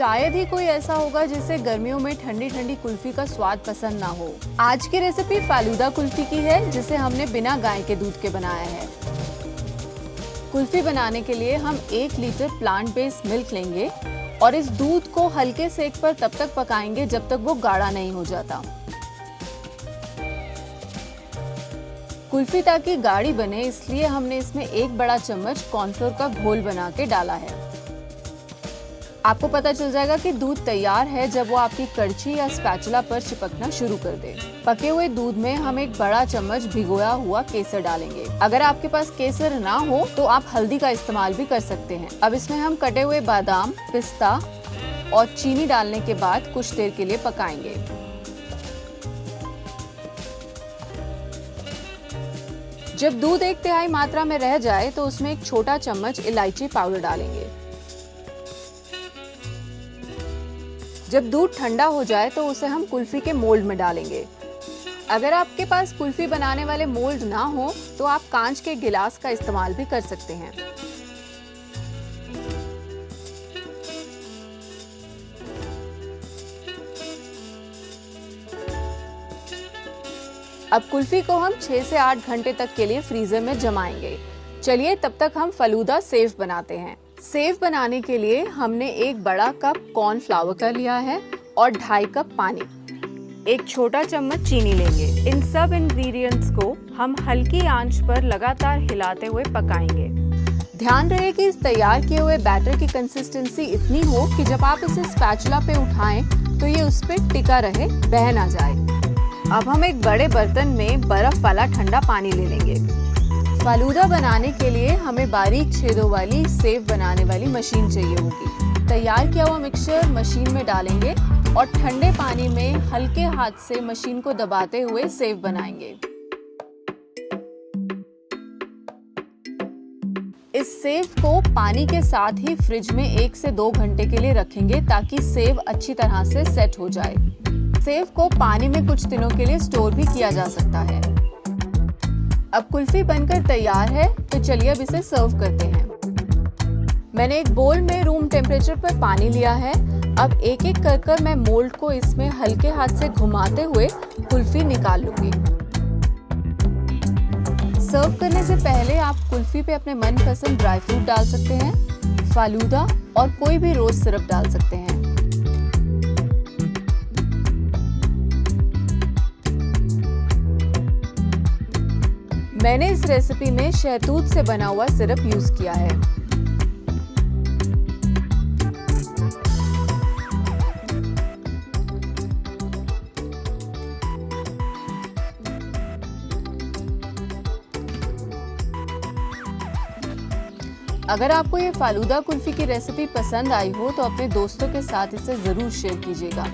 शायद ही कोई ऐसा होगा जिसे गर्मियों में ठंडी ठंडी कुल्फी का स्वाद पसंद ना हो। आज की रेसिपी फालूदा कुल्फी की है, जिसे हमने बिना गाय के दूध के बनाया है। कुल्फी बनाने के लिए हम एक लीटर प्लांट बेस्ड मिल्क लेंगे और इस दूध को हल्के सेक पर तब तक पकाएँगे जब तक वो गाढ़ा नहीं हो जाता। कुल्फी ताकि गाढ़ी बने, इसलिए हमने इसमें एक बड़ा चम्मच कॉर्नफ्लोर का घोल बना के डाला है। आपको पता चल जाएगा कि दूध तैयार है जब वो आपकी कड़छी या स्पैचुला पर चिपकना शुरू कर दे। पके हुए दूध में हम एक बड़ा चम्मच भिगोया हुआ केसर डालेंगे। अगर आपके पास केसर ना हो तो आप हल्दी का इस्तेमाल भी कर सकते हैं। अब इसमें हम कटे हुए बादाम, पिस्ता और चीनी डालने के बाद कुछ देर के लिए पकाएँगे। जब दूध एक तिहाई मात्रा में रह जाए तो उसमें एक छोटा चम्मच इलायची पाउडर डालेंगे। जब दूध ठंडा हो जाए तो उसे हम कुल्फी के मोल्ड में डालेंगे। अगर आपके पास कुल्फी बनाने वाले मोल्ड ना हो तो आप कांच के गिलास का इस्तेमाल भी कर सकते हैं। अब कुल्फी को हम 6 से 8 घंटे तक के लिए फ्रीजर में जमाएँगे। चलिए तब तक हम फलूदा सेफ़ बनाते हैं। सेव बनाने के लिए हमने एक बड़ा कप कॉर्नफ्लावर का लिया है और ढाई कप पानी। एक छोटा चम्मच चीनी लेंगे। इन सब इंग्रेडिएंट्स को हम हल्की आँच पर लगातार हिलाते हुए पकाएँगे। ध्यान रहे कि इस तैयार किए हुए बैटर की कंसिस्टेंसी इतनी हो कि जब आप इसे स्पैचुला पे उठाएँ तो ये उस पर टिका रहे, बह ना जाए। अब हम एक बड़े बर्तन में बर्फ़ वाला ठंडा पानी ले लेंगे। फालूदा बनाने के लिए हमें बारीक छेदों वाली सेव बनाने वाली मशीन चाहिए होगी। तैयार किया हुआ मिक्सचर मशीन में डालेंगे और ठंडे पानी में हल्के हाथ से मशीन को दबाते हुए सेव बनाएँगे। इस सेव को पानी के साथ ही फ्रिज में एक से दो घंटे के लिए रखेंगे ताकि सेव अच्छी तरह से सेट हो जाए। सेव को पानी में कुछ दिनों के लिए स्टोर भी किया जा सकता है। अब कुल्फी बनकर तैयार है तो चलिए अब इसे सर्व करते हैं। मैंने एक बोल में रूम टेम्परेचर पर पानी लिया है। अब एक एक कर कर मैं मोल्ड को इसमें हल्के हाथ से घुमाते हुए कुल्फी निकाल लूँगी। सर्व करने से पहले आप कुल्फी पे अपने मनपसंद ड्राई फ्रूट डाल सकते हैं, फालूदा और कोई भी रोज सिरप डाल सकते हैं। मैंने इस रेसिपी में शहतूत से बना हुआ सिरप यूज़ किया है। अगर आपको ये फालूदा कुल्फी की रेसिपी पसंद आई हो तो अपने दोस्तों के साथ इसे ज़रूर शेयर कीजिएगा।